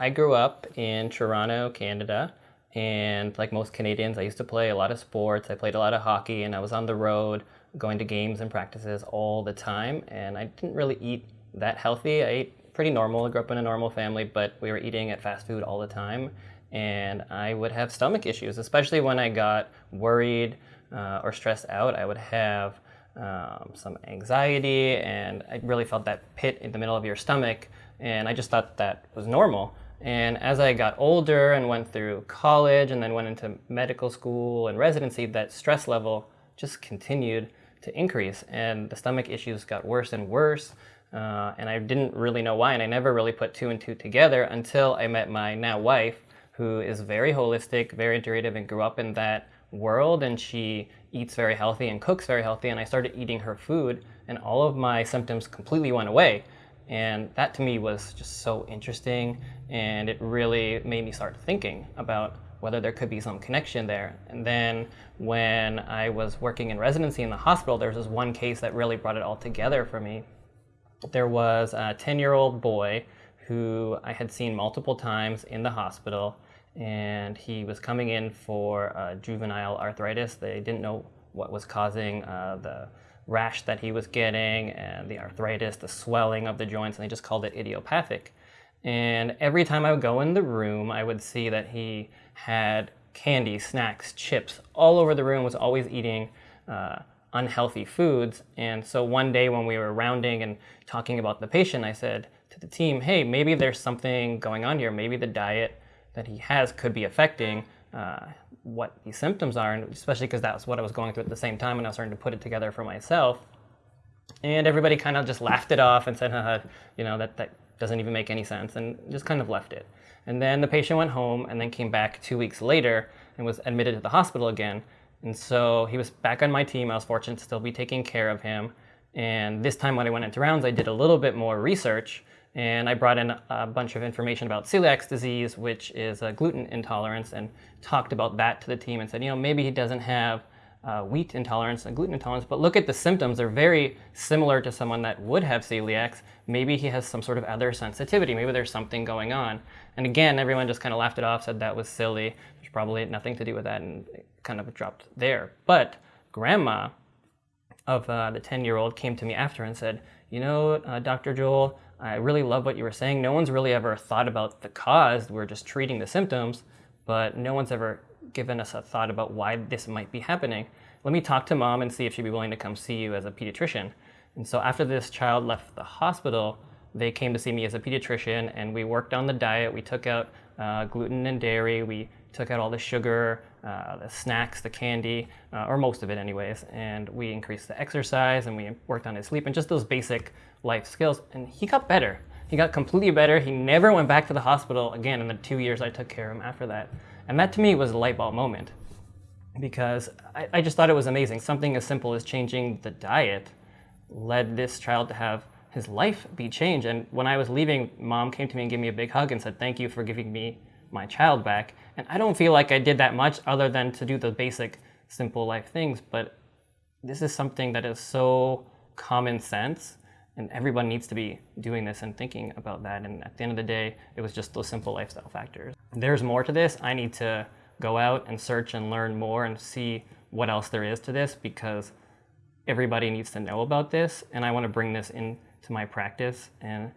I grew up in Toronto, Canada, and like most Canadians, I used to play a lot of sports. I played a lot of hockey, and I was on the road going to games and practices all the time. And I didn't really eat that healthy. I ate pretty normal. I grew up in a normal family, but we were eating at fast food all the time. And I would have stomach issues, especially when I got worried uh, or stressed out. I would have um, some anxiety, and I really felt that pit in the middle of your stomach. And I just thought that was normal. And as I got older and went through college and then went into medical school and residency, that stress level just continued to increase. And the stomach issues got worse and worse. Uh, and I didn't really know why. And I never really put two and two together until I met my now wife, who is very holistic, very integrative, and grew up in that world. And she eats very healthy and cooks very healthy. And I started eating her food, and all of my symptoms completely went away. And that to me was just so interesting. And it really made me start thinking about whether there could be some connection there. And then when I was working in residency in the hospital, there was this one case that really brought it all together for me. There was a 10 year old boy who I had seen multiple times in the hospital, and he was coming in for uh, juvenile arthritis. They didn't know what was causing uh, the rash that he was getting and the arthritis, the swelling of the joints, and they just called it idiopathic. And every time I would go in the room, I would see that he had candy, snacks, chips all over the room, was always eating uh, unhealthy foods. And so one day when we were rounding and talking about the patient, I said to the team, hey, maybe there's something going on here. Maybe the diet that he has could be affecting uh, what these symptoms are, and especially because that was what I was going through at the same time, and I was starting to put it together for myself. And everybody kind of just laughed it off and said, Haha, you know, that, that doesn't even make any sense, and just kind of left it. And then the patient went home and then came back two weeks later and was admitted to the hospital again. And so he was back on my team. I was fortunate to still be taking care of him. And this time when I went into rounds, I did a little bit more research and I brought in a bunch of information about celiac disease, which is a gluten intolerance, and talked about that to the team and said, you know, maybe he doesn't have uh, wheat intolerance and gluten intolerance, but look at the symptoms. They're very similar to someone that would have celiac. Maybe he has some sort of other sensitivity. Maybe there's something going on. And again, everyone just kind of laughed it off, said that was silly. There's probably nothing to do with that, and kind of dropped there. But grandma of uh, the 10 year old came to me after and said, You know, uh, Dr. Joel, I really love what you were saying. No one's really ever thought about the cause. We're just treating the symptoms, but no one's ever given us a thought about why this might be happening. Let me talk to mom and see if she'd be willing to come see you as a pediatrician. And so after this child left the hospital, they came to see me as a pediatrician and we worked on the diet. We took out uh, gluten and dairy. We took out all the sugar, uh, the snacks, the candy, uh, or most of it anyways. And we increased the exercise and we worked on his sleep and just those basic life skills. And he got better. He got completely better. He never went back to the hospital again in the two years I took care of him after that. And that to me was a light bulb moment because I, I just thought it was amazing. Something as simple as changing the diet led this child to have his life be changed. And when I was leaving, mom came to me and gave me a big hug and said, Thank you for giving me my child back. And I don't feel like I did that much other than to do the basic, simple life things. But this is something that is so common sense and everyone needs to be doing this and thinking about that. And at the end of the day, it was just those simple lifestyle factors. There's more to this. I need to go out and search and learn more and see what else there is to this because everybody needs to know about this. And I want to bring this into my practice and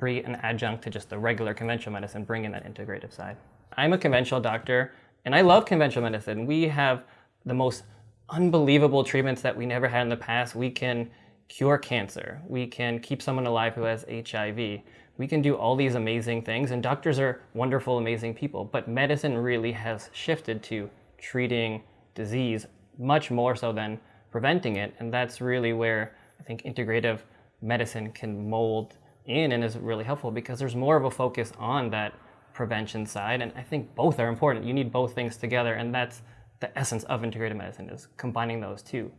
be an adjunct to just the regular conventional medicine, bring in that integrative side. I'm a conventional doctor and I love conventional medicine. We have the most unbelievable treatments that we never had in the past. We can cure cancer. We can keep someone alive who has HIV. We can do all these amazing things, and doctors are wonderful, amazing people. But medicine really has shifted to treating disease much more so than preventing it. And that's really where I think integrative medicine can mold in and is really helpful because there's more of a focus on that prevention side. And I think both are important. You need both things together. And that's the essence of integrative medicine is combining those two.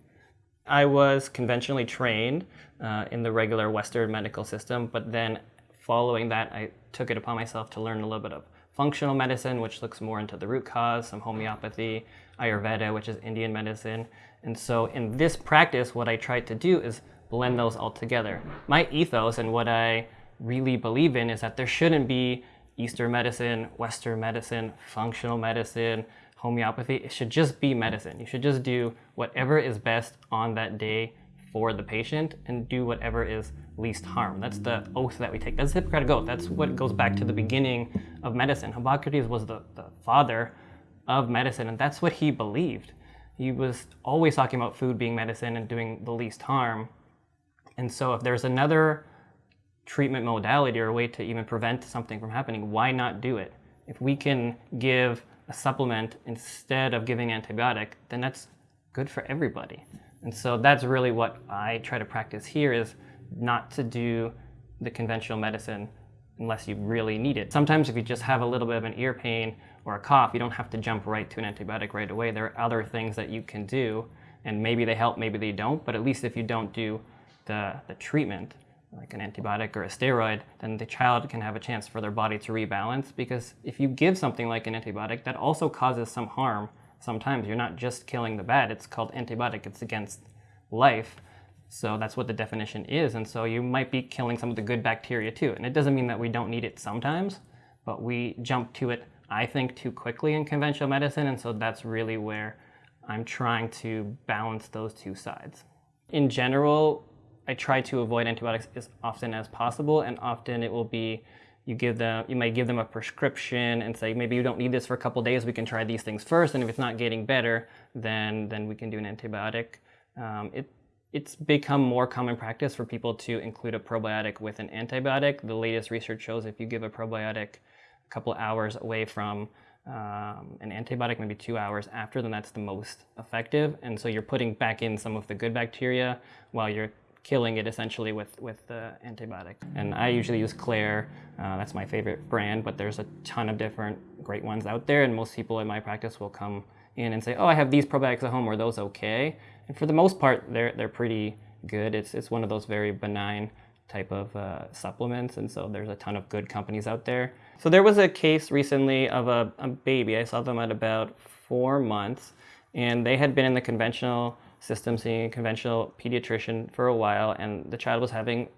I was conventionally trained uh, in the regular Western medical system, but then following that, I took it upon myself to learn a little bit of functional medicine, which looks more into the root cause, some homeopathy, Ayurveda, which is Indian medicine. And so in this practice, what I tried to do is blend those all together. My ethos and what I really believe in is that there shouldn't be Eastern medicine, Western medicine, functional medicine, homeopathy. It should just be medicine. You should just do whatever is best on that day for the patient and do whatever is least harm. That's the oath that we take. That's the Hippocratic oath. That's what goes back to the beginning of medicine. Hippocrates was the, the father of medicine, and that's what he believed. He was always talking about food being medicine and doing the least harm. And so if there's another treatment modality or a way to even prevent something from happening, why not do it? If we can give a supplement instead of giving antibiotic, then that's good for everybody. And so that's really what I try to practice here is not to do the conventional medicine unless you really need it. Sometimes if you just have a little bit of an ear pain or a cough, you don't have to jump right to an antibiotic right away. There are other things that you can do and maybe they help, maybe they don't, but at least if you don't do the, the treatment, like an antibiotic or a steroid, then the child can have a chance for their body to rebalance because if you give something like an antibiotic, that also causes some harm sometimes. You're not just killing the bad, it's called antibiotic, it's against life. So that's what the definition is. And so you might be killing some of the good bacteria too. And it doesn't mean that we don't need it sometimes, but we jump to it, I think, too quickly in conventional medicine. And so that's really where I'm trying to balance those two sides. In general, I try to avoid antibiotics as often as possible, and often it will be you give them you might give them a prescription and say maybe you don't need this for a couple days we can try these things first and if it's not getting better then then we can do an antibiotic. Um, it it's become more common practice for people to include a probiotic with an antibiotic. The latest research shows if you give a probiotic a couple hours away from um, an antibiotic maybe two hours after then that's the most effective and so you're putting back in some of the good bacteria while you're killing it essentially with, with the antibiotic. And I usually use Klaire, uh, that's my favorite brand, but there's a ton of different great ones out there and most people in my practice will come in and say, oh, I have these probiotics at home, are those okay? And for the most part, they're, they're pretty good. It's, it's one of those very benign type of uh, supplements, and so there's a ton of good companies out there. So there was a case recently of a, a baby. I saw them at about four months, and they had been in the conventional system seeing a conventional pediatrician for a while, and the child was having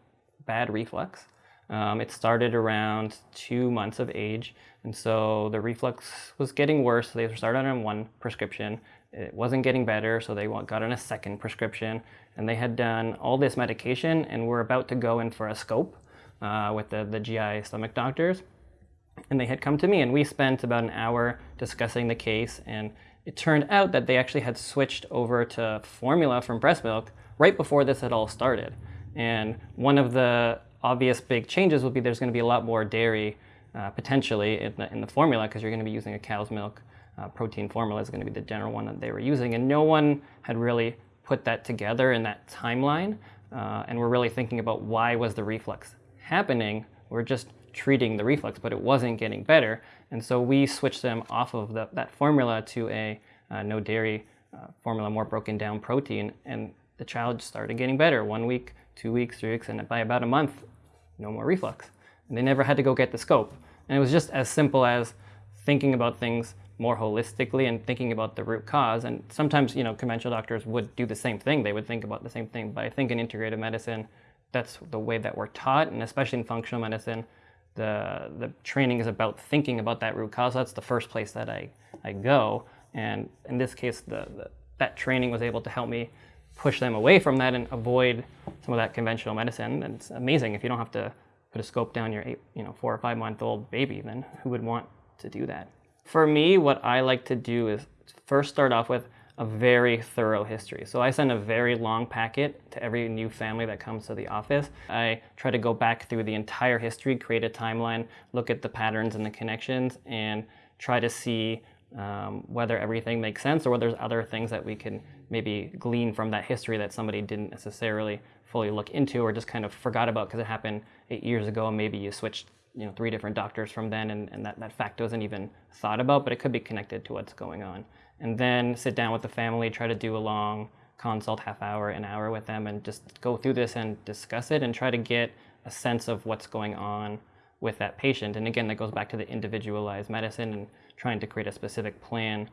bad reflux. Um, it started around two months of age, and so the reflux was getting worse. They started on one prescription. It wasn't getting better, so they got on a second prescription, and they had done all this medication, and were about to go in for a scope uh, with the, the GI stomach doctors. And they had come to me, and we spent about an hour discussing the case and it turned out that they actually had switched over to formula from breast milk right before this had all started. And one of the obvious big changes would be there's going to be a lot more dairy uh, potentially in the, in the formula because you're going to be using a cow's milk uh, protein formula is going to be the general one that they were using. And no one had really put that together in that timeline. Uh, and we're really thinking about why was the reflux happening. We're just treating the reflux, but it wasn't getting better. And so we switched them off of the, that formula to a uh, no dairy uh, formula, more broken down protein. And the child started getting better one week, two weeks, three weeks, and by about a month, no more reflux. And they never had to go get the scope. And it was just as simple as thinking about things more holistically and thinking about the root cause. And sometimes, you know, conventional doctors would do the same thing. They would think about the same thing. But I think in integrative medicine, that's the way that we're taught, and especially in functional medicine, the, the training is about thinking about that root cause. That's the first place that I, I go. And in this case, the, the, that training was able to help me push them away from that and avoid some of that conventional medicine. And it's amazing if you don't have to put a scope down your eight, you know, four or five month old baby, then who would want to do that? For me, what I like to do is first start off with a very thorough history. So I send a very long packet to every new family that comes to the office. I try to go back through the entire history, create a timeline, look at the patterns and the connections, and try to see um, whether everything makes sense or whether there's other things that we can maybe glean from that history that somebody didn't necessarily fully look into or just kind of forgot about because it happened eight years ago and maybe you switched you know three different doctors from then and, and that, that fact wasn't even thought about but it could be connected to what's going on and then sit down with the family, try to do a long consult, half hour, an hour with them, and just go through this and discuss it and try to get a sense of what's going on with that patient. And again, that goes back to the individualized medicine and trying to create a specific plan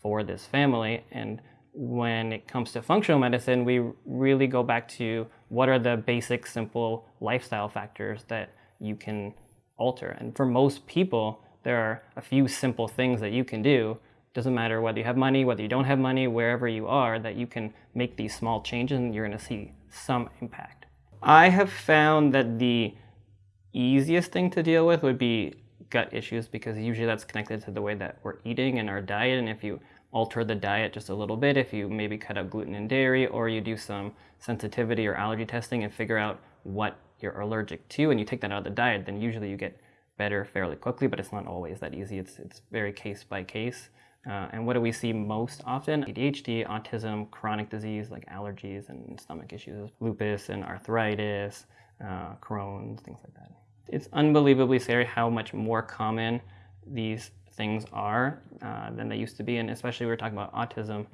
for this family. And when it comes to functional medicine, we really go back to what are the basic, simple lifestyle factors that you can alter. And for most people, there are a few simple things that you can do. Doesn't matter whether you have money, whether you don't have money, wherever you are, that you can make these small changes and you're going to see some impact. I have found that the easiest thing to deal with would be gut issues because usually that's connected to the way that we're eating and our diet. And if you alter the diet just a little bit, if you maybe cut out gluten and dairy, or you do some sensitivity or allergy testing and figure out what you're allergic to and you take that out of the diet, then usually you get better fairly quickly, but it's not always that easy. It's, it's very case by case. Uh, and what do we see most often? ADHD, autism, chronic disease like allergies and stomach issues, lupus and arthritis, uh, Crohn's, things like that. It's unbelievably scary how much more common these things are uh, than they used to be, and especially we are talking about autism.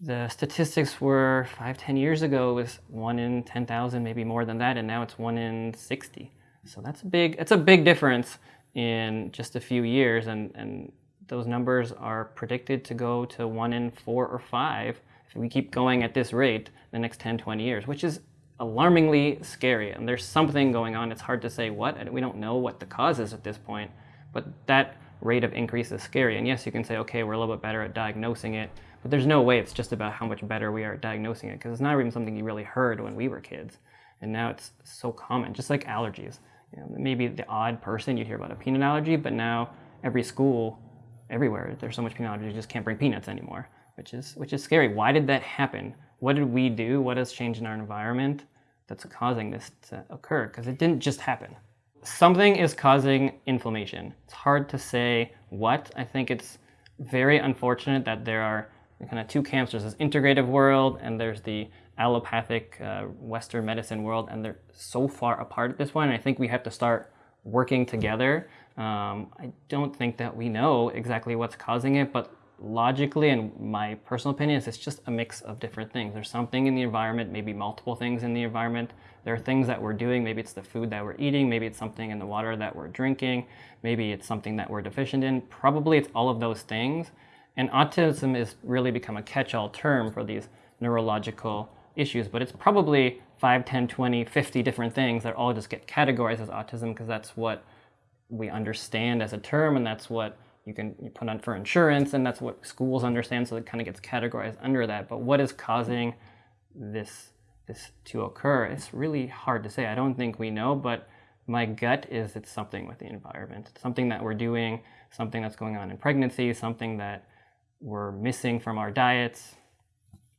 The statistics were five, ten years ago was one in 10,000, maybe more than that, and now it's one in 60. So that's a big, it's a big difference in just a few years, and, and those numbers are predicted to go to one in four or five if we keep going at this rate the next 10, 20 years, which is alarmingly scary. And there's something going on. It's hard to say what, and we don't know what the cause is at this point. But that rate of increase is scary. And yes, you can say, okay, we're a little bit better at diagnosing it, but there's no way it's just about how much better we are at diagnosing it, because it's not even something you really heard when we were kids. And now it's so common, just like allergies. You know, maybe the odd person you'd hear about a peanut allergy, but now every school, everywhere, there's so much peanut allergy, you just can't bring peanuts anymore, which is, which is scary. Why did that happen? What did we do? What has changed in our environment that's causing this to occur? Because it didn't just happen. Something is causing inflammation. It's hard to say what. I think it's very unfortunate that there are kind of two camps. There's this integrative world and there's the allopathic uh, Western medicine world, and they're so far apart at this point. And I think we have to start working together. Um, I don't think that we know exactly what's causing it, but logically and my personal opinion is it's just a mix of different things. There's something in the environment, maybe multiple things in the environment. There are things that we're doing, maybe it's the food that we're eating, maybe it's something in the water that we're drinking, maybe it's something that we're deficient in. Probably it's all of those things. And autism has really become a catch-all term for these neurological issues, but it's probably 5, 10, 20, 50 different things that all just get categorized as autism because that's what we understand as a term and that's what you can put on for insurance and that's what schools understand so it kind of gets categorized under that. But what is causing this this to occur? It's really hard to say. I don't think we know but my gut is it's something with the environment. Something that we're doing something that's going on in pregnancy something that we're missing from our diets.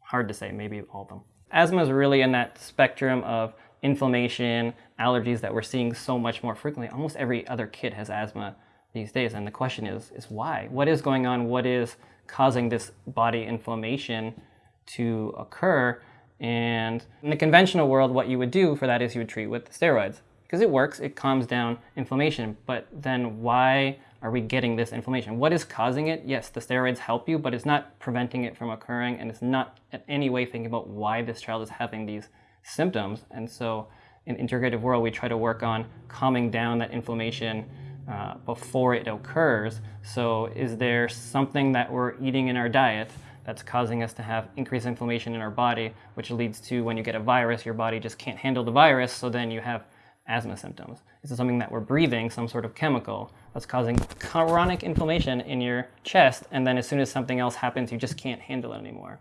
Hard to say maybe all of them. Asthma is really in that spectrum of inflammation allergies that we're seeing so much more frequently almost every other kid has asthma these days. And the question is, is why? What is going on? What is causing this body inflammation to occur? And in the conventional world, what you would do for that is you would treat with steroids because it works, it calms down inflammation. But then why are we getting this inflammation? What is causing it? Yes, the steroids help you, but it's not preventing it from occurring and it's not in any way thinking about why this child is having these symptoms. And so in integrative world, we try to work on calming down that inflammation uh, before it occurs. So is there something that we're eating in our diet that's causing us to have increased inflammation in our body, which leads to when you get a virus, your body just can't handle the virus, so then you have asthma symptoms. Is it something that we're breathing, some sort of chemical that's causing chronic inflammation in your chest, and then as soon as something else happens, you just can't handle it anymore?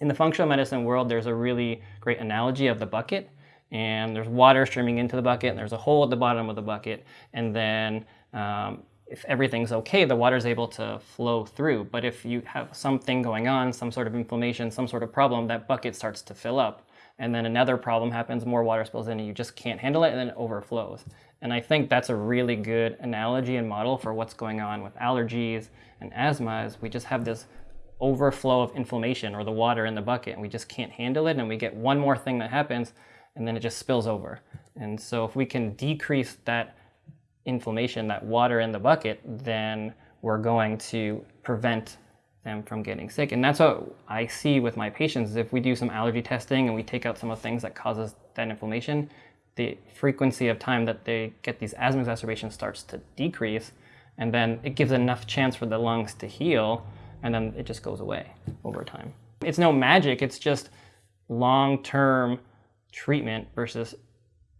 In the functional medicine world, there's a really great analogy of the bucket and there's water streaming into the bucket and there's a hole at the bottom of the bucket and then um, if everything's okay, the water is able to flow through. But if you have something going on, some sort of inflammation, some sort of problem, that bucket starts to fill up. And then another problem happens, more water spills in and you just can't handle it and then it overflows. And I think that's a really good analogy and model for what's going on with allergies and asthma is we just have this overflow of inflammation or the water in the bucket and we just can't handle it and we get one more thing that happens and then it just spills over. And so if we can decrease that inflammation, that water in the bucket, then we're going to prevent them from getting sick. And that's what I see with my patients. is If we do some allergy testing and we take out some of the things that causes that inflammation, the frequency of time that they get these asthma exacerbations starts to decrease. And then it gives enough chance for the lungs to heal. And then it just goes away over time. It's no magic. It's just long-term treatment versus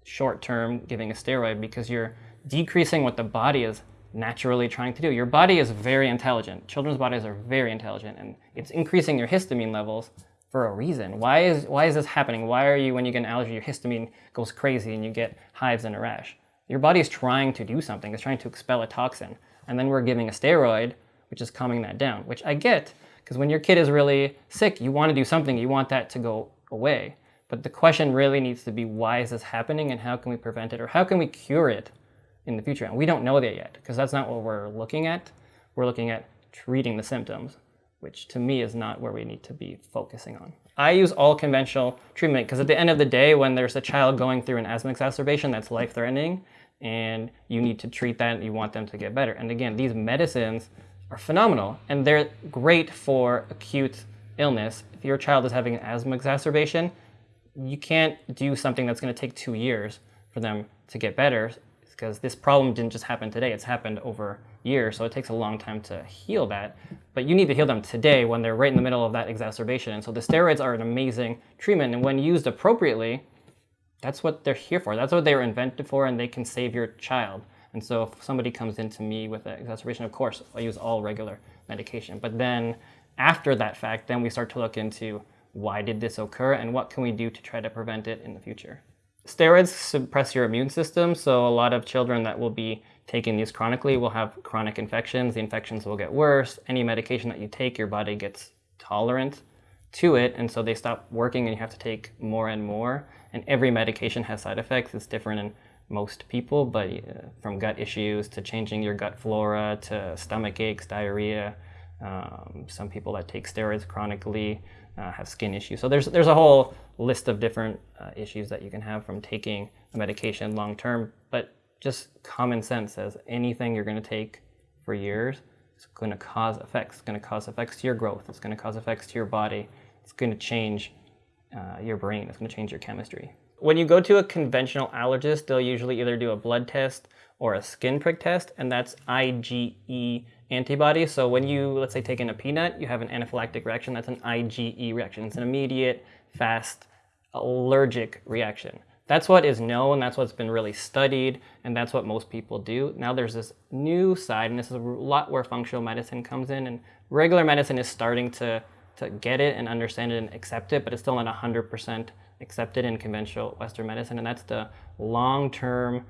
short term giving a steroid because you're decreasing what the body is naturally trying to do. Your body is very intelligent. Children's bodies are very intelligent, and it's increasing your histamine levels for a reason. Why is, why is this happening? Why are you, when you get an allergy, your histamine goes crazy and you get hives and a rash? Your body is trying to do something. It's trying to expel a toxin. And then we're giving a steroid, which is calming that down, which I get, because when your kid is really sick, you want to do something. You want that to go away. But the question really needs to be, why is this happening and how can we prevent it or how can we cure it in the future? And we don't know that yet because that's not what we're looking at. We're looking at treating the symptoms, which to me is not where we need to be focusing on. I use all conventional treatment because at the end of the day, when there's a child going through an asthma exacerbation that's life-threatening and you need to treat that and you want them to get better. And again, these medicines are phenomenal and they're great for acute illness. If your child is having an asthma exacerbation, you can't do something that's going to take two years for them to get better because this problem didn't just happen today. It's happened over years, so it takes a long time to heal that. But you need to heal them today when they're right in the middle of that exacerbation. And so the steroids are an amazing treatment, and when used appropriately, that's what they're here for. That's what they were invented for, and they can save your child. And so if somebody comes into me with an exacerbation, of course, I use all regular medication. But then after that fact, then we start to look into why did this occur and what can we do to try to prevent it in the future. Steroids suppress your immune system, so a lot of children that will be taking these chronically will have chronic infections. The infections will get worse. Any medication that you take, your body gets tolerant to it, and so they stop working and you have to take more and more. And every medication has side effects. It's different most people, but uh, from gut issues to changing your gut flora to stomach aches, diarrhea, um, some people that take steroids chronically uh, have skin issues. So there's, there's a whole list of different uh, issues that you can have from taking a medication long term. But just common sense says anything you're going to take for years is going to cause effects. It's going to cause effects to your growth. It's going to cause effects to your body. It's going to change uh, your brain. It's going to change your chemistry. When you go to a conventional allergist, they'll usually either do a blood test or a skin prick test, and that's IgE antibody. So when you, let's say, take in a peanut, you have an anaphylactic reaction. That's an IgE reaction. It's an immediate, fast, allergic reaction. That's what is known, that's what's been really studied, and that's what most people do. Now there's this new side, and this is a lot where functional medicine comes in, and regular medicine is starting to, to get it and understand it and accept it, but it's still not 100% accepted in conventional Western medicine, and that's the long-term,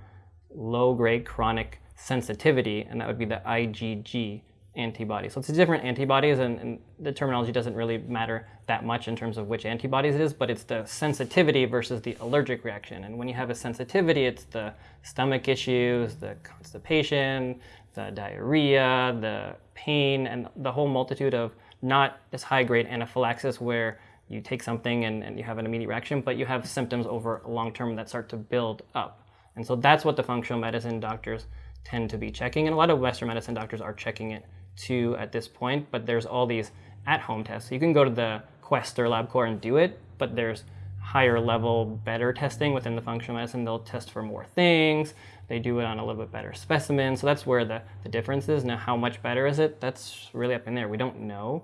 low-grade chronic sensitivity, and that would be the IgG antibody. So it's different antibodies, and, and, the terminology doesn't really matter that much in terms of which antibodies it is, but it's the sensitivity versus the allergic reaction. And when you have a sensitivity, it's the stomach issues, the constipation, the diarrhea, the pain, and the whole multitude of not this high-grade anaphylaxis where you take something and, and you have an immediate reaction, but you have symptoms over long term that start to build up. And so that's what the functional medicine doctors tend to be checking. And a lot of Western medicine doctors are checking it too at this point, but there's all these at-home tests. So you can go to the Quest or LabCorp and do it, but there's higher level, better testing within the functional medicine. They'll test for more things. They do it on a little bit better specimen. So that's where the, the difference is. Now, how much better is it? That's really up in there. We don't know.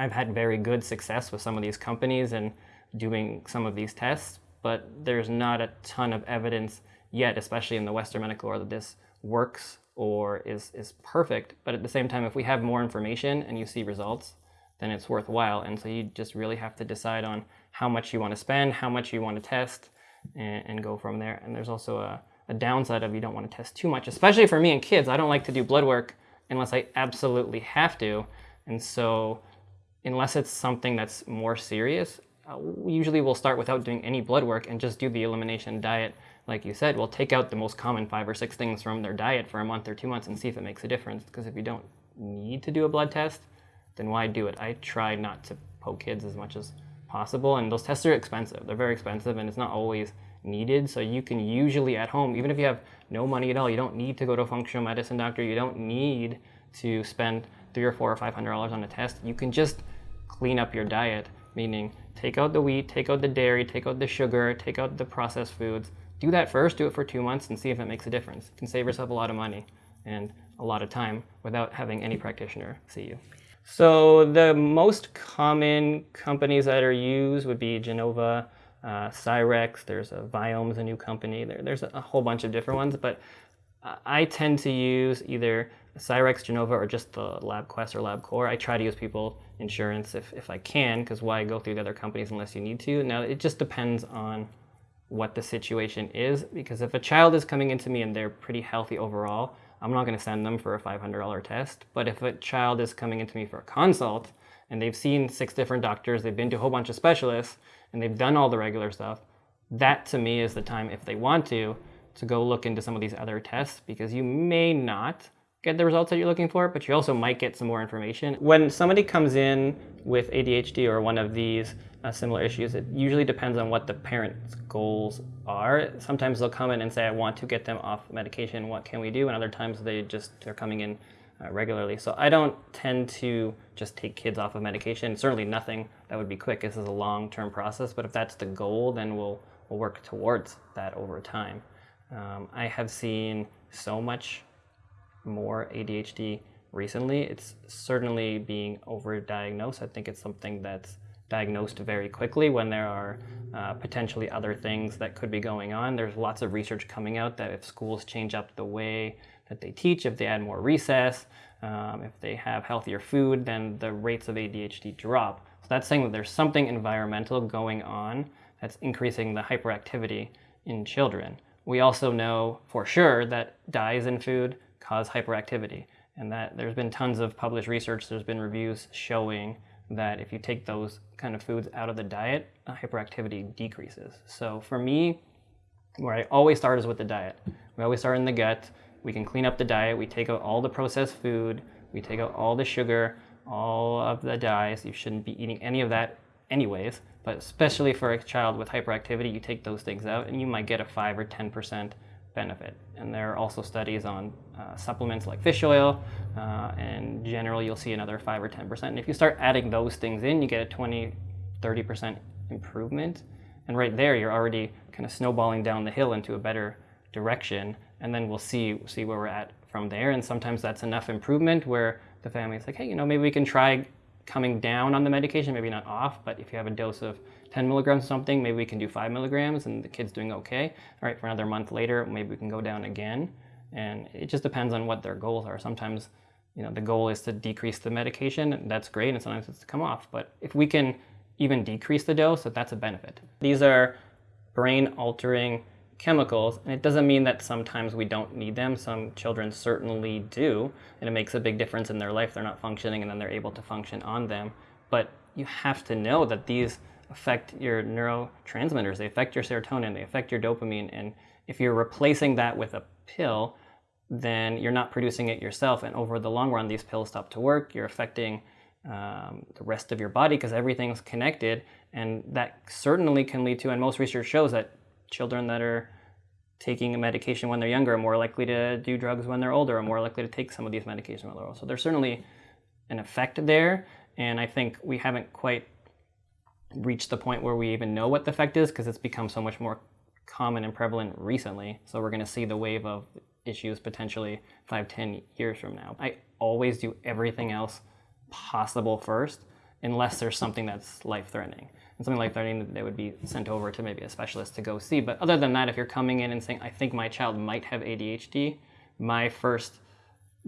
I've had very good success with some of these companies and doing some of these tests, but there's not a ton of evidence yet, especially in the Western medical world, that this works or is, is perfect. But at the same time, if we have more information and you see results, then it's worthwhile. And so you just really have to decide on how much you want to spend, how much you want to test, and, and go from there. And there's also a, a downside of you don't want to test too much, especially for me and kids. I don't like to do blood work unless I absolutely have to. And so unless it's something that's more serious, uh, usually we'll start without doing any blood work and just do the elimination diet like you said, we'll take out the most common five or six things from their diet for a month or two months and see if it makes a difference. Because if you don't need to do a blood test, then why do it? I try not to poke kids as much as possible. And those tests are expensive. They're very expensive and it's not always needed. So you can usually at home, even if you have no money at all, you don't need to go to a functional medicine doctor. You don't need to spend three or four or five hundred dollars on a test. You can just clean up your diet, meaning take out the wheat, take out the dairy, take out the sugar, take out the processed foods, do that first, do it for two months and see if it makes a difference. You can save yourself a lot of money and a lot of time without having any practitioner see you. So the most common companies that are used would be Genova, uh, Cyrex, there's a Viome's a new company, there, there's a, whole bunch of different ones, but I tend to use either Cyrex, Genova, or just the LabQuest or LabCorp. I try to use people insurance if, if I can, because why go through the other companies unless you need to? Now, it just depends on what the situation is, because if a child is coming into me and they're pretty healthy overall, I'm not going to send them for a $500 test. But if a child is coming into me for a consult and they've seen six different doctors, they've been to a whole bunch of specialists, and they've done all the regular stuff, that to me is the time, if they want to, to go look into some of these other tests because you may not get the results that you're looking for, but you also might get some more information. When somebody comes in with ADHD or one of these uh, similar issues, it usually depends on what the parent's goals are. Sometimes they'll come in and say, I want to get them off medication, what can we do? And other times they just, they're coming in uh, regularly. So I don't tend to just take kids off of medication. Certainly nothing that would be quick. This is a long-term process, but if that's the goal, then we'll, we'll work towards that over time. Um, I have seen so much more ADHD recently. It's certainly being overdiagnosed. I think it's something that's diagnosed very quickly when there are uh, potentially other things that could be going on. There's lots of research coming out that if schools change up the way that they teach, if they add more recess, um, if they have healthier food, then the rates of ADHD drop. So that's saying that there's something environmental going on that's increasing the hyperactivity in children. We also know for sure that dyes in food cause hyperactivity and that there's been tons of published research, there's been reviews showing that if you take those kind of foods out of the diet, hyperactivity decreases. So for me, where I always start is with the diet. We always start in the gut. We can clean up the diet. We take out all the processed food. We take out all the sugar, all of the dyes. You shouldn't be eating any of that anyways. But especially for a child with hyperactivity, you take those things out and you might get a 5 or 10% benefit. And there are also studies on uh, supplements like fish oil, uh, and generally you'll see another 5 or 10%. And if you start adding those things in, you get a 20, 30% improvement. And right there, you're already kind of snowballing down the hill into a better direction. And then we'll see, see where we're at from there. And sometimes that's enough improvement where the family's like, hey, you know, maybe we can try coming down on the medication, maybe not off, but if you have a dose of 10 milligrams something, maybe we can do five milligrams and the kid's doing okay. All right, for another month later, maybe we can go down again. And it just depends on what their goals are. Sometimes, you know, the goal is to decrease the medication, and that's great, and sometimes it's to come off. But if we can even decrease the dose, that's a benefit. These are brain altering chemicals, and it doesn't mean that sometimes we don't need them. Some children certainly do, and it makes a big difference in their life. They're not functioning, and then they're able to function on them. But you have to know that these affect your neurotransmitters. They affect your serotonin. They affect your dopamine. And if you're replacing that with a pill, then you're not producing it yourself. And over the long run, these pills stop to work. You're affecting um, the rest of your body because everything's connected. And that certainly can lead to, and most research shows that children that are taking a medication when they're younger are more likely to do drugs when they're older, are more likely to take some of these medications when they're older. So there's certainly an effect there. And I think we haven't quite reached the point where we even know what the effect is because it's become so much more common and prevalent recently. So we're going to see the wave of issues potentially five, ten years from now. I always do everything else possible first unless there's something that's life-threatening. And something life-threatening, they would be sent over to maybe a specialist to go see. But other than that, if you're coming in and saying, I think my child might have ADHD, my first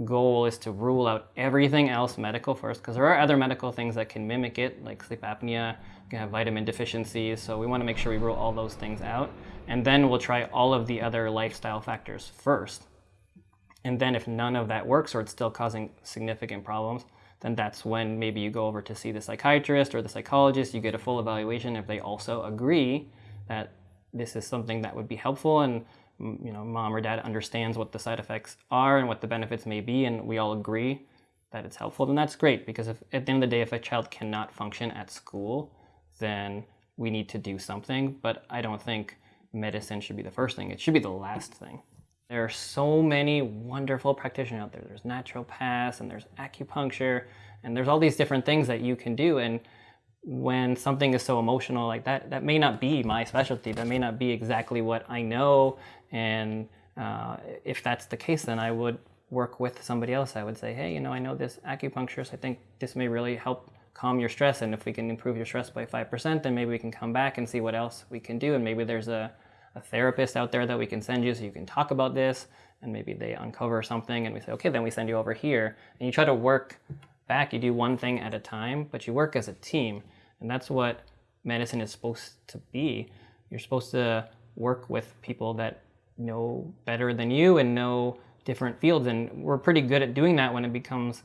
goal is to rule out everything else medical first, because there are other medical things that can mimic it, like sleep apnea, you can have vitamin deficiencies, so we want to make sure we rule all those things out. And then we'll try all of the other lifestyle factors first. And then if none of that works or it's still causing significant problems, then that's when maybe you go over to see the psychiatrist or the psychologist, you get a full evaluation if they also agree that this is something that would be helpful and you know, mom or dad understands what the side effects are and what the benefits may be, and we all agree that it's helpful, then that's great. Because if, at the end of the day, if a child cannot function at school, then we need to do something. But I don't think medicine should be the first thing. It should be the last thing. There are so many wonderful practitioners out there. There's naturopaths and there's acupuncture and there's all these different things that you can do. And when something is so emotional like that, that may not be my specialty. That may not be exactly what I know. And uh, if that's the case, then I would work with somebody else. I would say, hey, you know, I know this acupuncturist. I think this may really help calm your stress. And if we can improve your stress by 5%, then maybe we can come back and see what else we can do. And maybe there's a, a therapist out there that we can send you so you can talk about this and maybe they uncover something and we say, okay, then we send you over here. And you try to work back. You do one thing at a time, but you work as a team. And that's what medicine is supposed to be. You're supposed to work with people that know better than you and know different fields. And we're pretty good at doing that when it becomes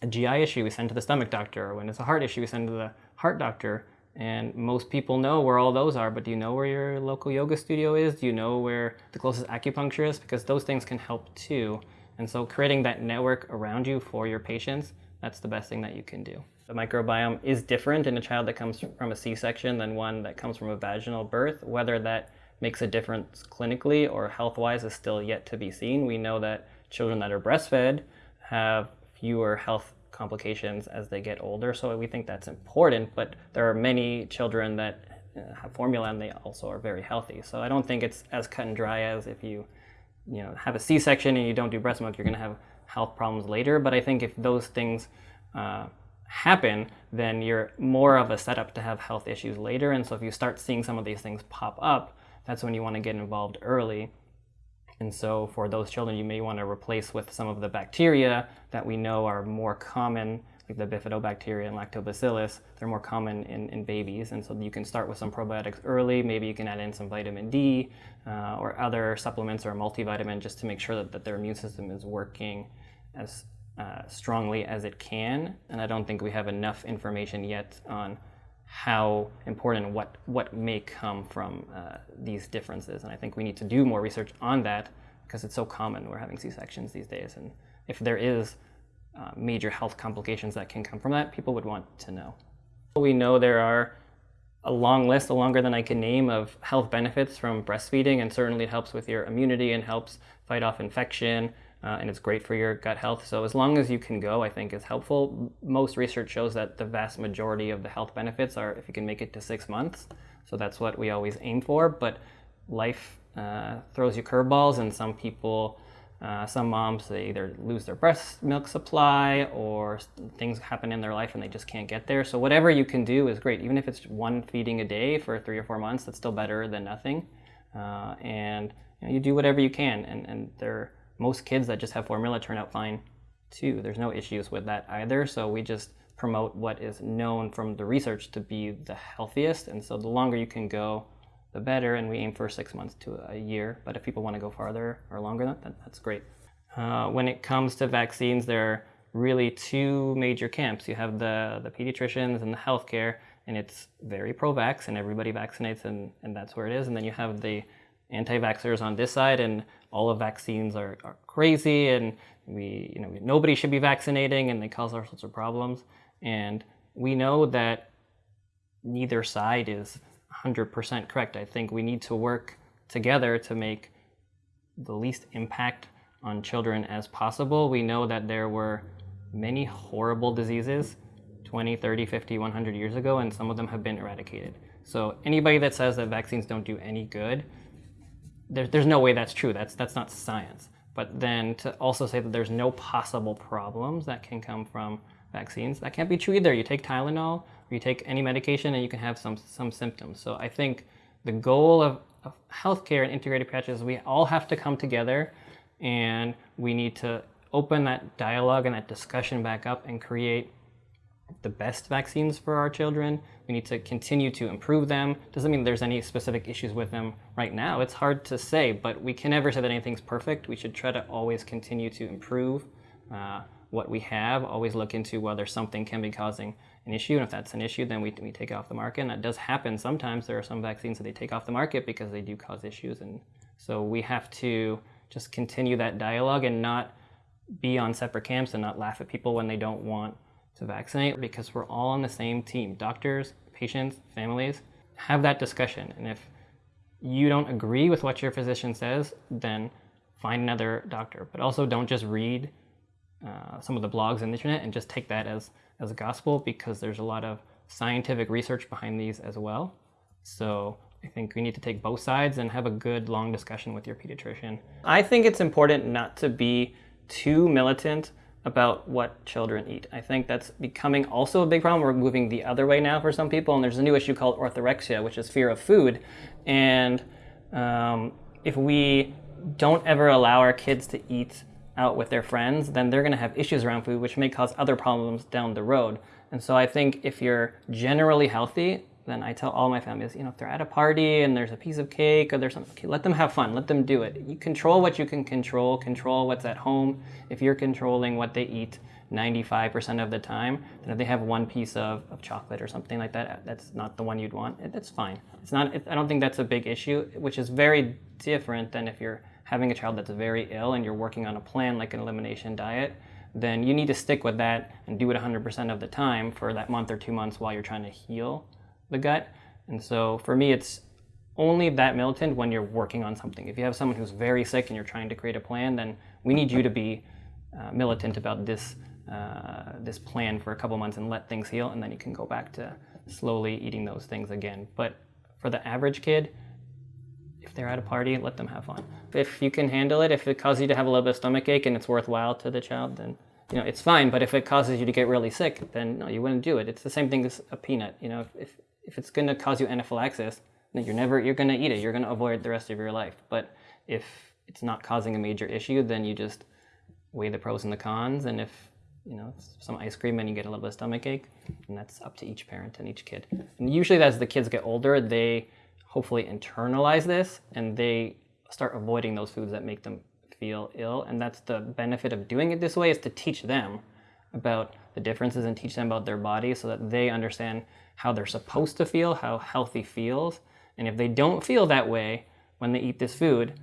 a GI issue, we send to the stomach doctor. Or when it's a heart issue, we send to the heart doctor. And most people know where all those are, but do you know where your local yoga studio is? Do you know where the closest acupuncture is? Because those things can help too. And so creating that network around you for your patients, that's the best thing that you can do. The microbiome is different in a child that comes from a C-section than one that comes from a vaginal birth. Whether that makes a difference clinically or health-wise is still yet to be seen. We know that children that are breastfed have fewer health complications as they get older. So we think that's important, but there are many children that uh, have formula and they also are very healthy. So I don't think it's as cut and dry as if you, you know, have a C-section and you don't do breast milk, you're going to have health problems later. But I think if those things uh, happen, then you're more of a setup to have health issues later. And so if you start seeing some of these things pop up, that's when you want to get involved early and so for those children, you may want to replace with some of the bacteria that we know are more common, like the bifidobacteria and lactobacillus. They're more common in, in babies. And so you can start with some probiotics early. Maybe you can add in some vitamin D uh, or other supplements or a multivitamin just to make sure that, that their immune system is working as uh, strongly as it can. And I don't think we have enough information yet on how important what what may come from uh, these differences. And I think we need to do more research on that because it's so common. We're having C-sections these days, and if there is uh, major health complications that can come from that, people would want to know. We know there are a long list, a longer than I can name, of health benefits from breastfeeding, and certainly it helps with your immunity and helps fight off infection uh, and it's great for your gut health. So as long as you can go, I think is helpful. Most research shows that the vast majority of the health benefits are if you can make it to six months. So that's what we always aim for. But life uh, throws you curveballs, and some people, uh, some moms, they either lose their breast milk supply or things happen in their life and they just can't get there. So whatever you can do is great. Even if it's one feeding a day for three or four months, that's still better than nothing. Uh, and you, know, you do whatever you can, and and there most kids that just have formula turn out fine too. There's no issues with that either. So we just promote what is known from the research to be the healthiest. And so the longer you can go, the better. And we aim for six months to a year. But if people want to go farther or longer, that, that's great. Uh, when it comes to vaccines, there are really two major camps. You have the, the pediatricians and the healthcare, and it's very pro-vax, and everybody vaccinates, and, and that's where it is. And then you have the anti-vaxxers on this side, and all of vaccines are, are crazy and we, you know, nobody should be vaccinating and they cause all sorts of problems. And we know that neither side is 100% correct. I think we need to work together to make the least impact on children as possible. We know that there were many horrible diseases 20, 30, 50, 100 years ago, and some of them have been eradicated. So anybody that says that vaccines don't do any good there, there's no way that's true. That's, that's not science. But then to also say that there's no possible problems that can come from vaccines, that can't be true either. You take Tylenol or you take any medication and you can have some, some symptoms. So I think the goal of, of healthcare and integrated practice, we all have to come together and we need to open that dialogue and that discussion back up and create the best vaccines for our children. We need to continue to improve them. Doesn't mean there's any specific issues with them right now. It's hard to say, but we can never say that anything's perfect. We should try to always continue to improve uh, what we have, always look into whether something can be causing an issue. And if that's an issue, then we, we take it off the market. And that does happen sometimes. There are some vaccines that they take off the market because they do cause issues. And so we have to just continue that dialogue and not be on separate camps and not laugh at people when they don't want to vaccinate because we're all on the same team. Doctors, patients, families, have that discussion. And if you don't agree with what your physician says, then find another doctor. But also don't just read uh, some of the blogs on the internet and just take that as, as gospel because there's a lot of scientific research behind these as well. So I think we need to take both sides and have a good long discussion with your pediatrician. I think it's important not to be too militant about what children eat. I think that's becoming also a big problem. We're moving the other way now for some people, and there's a new issue called orthorexia, which is fear of food. And um, if we don't ever allow our kids to eat out with their friends, then they're going to have issues around food, which may cause other problems down the road. And so I think if you're generally healthy, then I tell all my families, you know, if they're at a party and there's a piece of cake or there's something, okay, let them have fun, let them do it. You control what you can control, control what's at home. If you're controlling what they eat 95% of the time, then if they have one piece of, of chocolate or something like that, that's not the one you'd want, that's fine. It's not, it, I don't think that's a big issue, which is very different than if you're having a child that's very ill and you're working on a plan like an elimination diet then you need to stick with that and do it 100% of the time for that month or two months while you're trying to heal the gut. And so for me, it's only that militant when you're working on something. If you have someone who's very sick and you're trying to create a plan, then we need you to be uh, militant about this uh, this plan for a couple months and let things heal, and then you can go back to slowly eating those things again. But for the average kid, if they're at a party, let them have fun. If you can handle it, if it causes you to have a little bit of stomach ache and it's worthwhile to the child, then you know it's fine. But if it causes you to get really sick, then no, you wouldn't do it. It's the same thing as a peanut. You know, if, if if it's going to cause you anaphylaxis, then you're never you're going to eat it. You're going to avoid it the rest of your life. But if it's not causing a major issue, then you just weigh the pros and the cons. And if you know some ice cream and you get a little bit of stomach ache, and that's up to each parent and each kid. And usually, as the kids get older, they hopefully internalize this and they start avoiding those foods that make them feel ill. And that's the benefit of doing it this way is to teach them about the differences and teach them about their body so that they understand how they're supposed to feel, how healthy feels. And if they don't feel that way when they eat this food,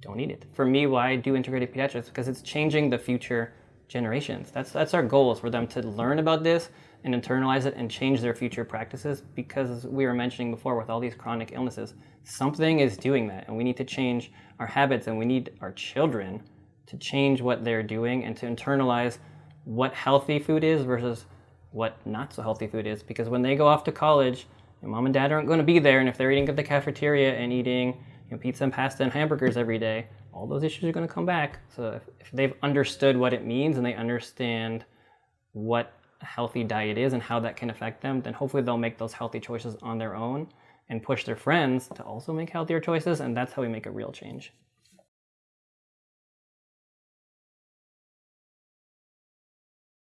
don't eat it. For me, why I do integrated pediatrics? Because it's changing the future generations. That's, that's our goal is for them to learn about this and internalize it and change their future practices because as we were mentioning before with all these chronic illnesses, something is doing that and we need to change our habits and we need our children to change what they're doing and to internalize what healthy food is versus what not so healthy food is because when they go off to college, mom and dad aren't going to be there, and if they're eating at the cafeteria and eating you know, pizza and pasta and hamburgers every day, all those issues are going to come back. So if, if they've understood what it means and they understand what a healthy diet is and how that can affect them, then hopefully they'll make those healthy choices on their own and push their friends to also make healthier choices, and that's how we make a real change.